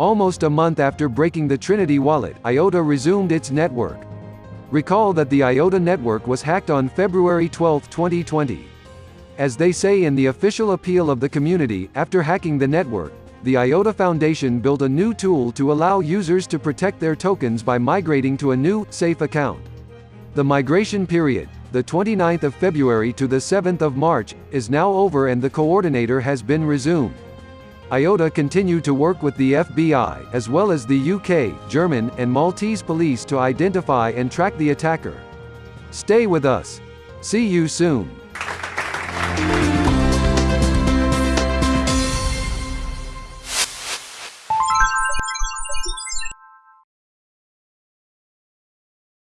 Almost a month after breaking the Trinity wallet, IOTA resumed its network. Recall that the IOTA network was hacked on February 12, 2020. As they say in the official appeal of the community, after hacking the network, the IOTA Foundation built a new tool to allow users to protect their tokens by migrating to a new, safe account. The migration period, the 29th of February to the 7th of March, is now over and the coordinator has been resumed. IOTA continued to work with the FBI, as well as the UK, German, and Maltese police to identify and track the attacker. Stay with us. See you soon.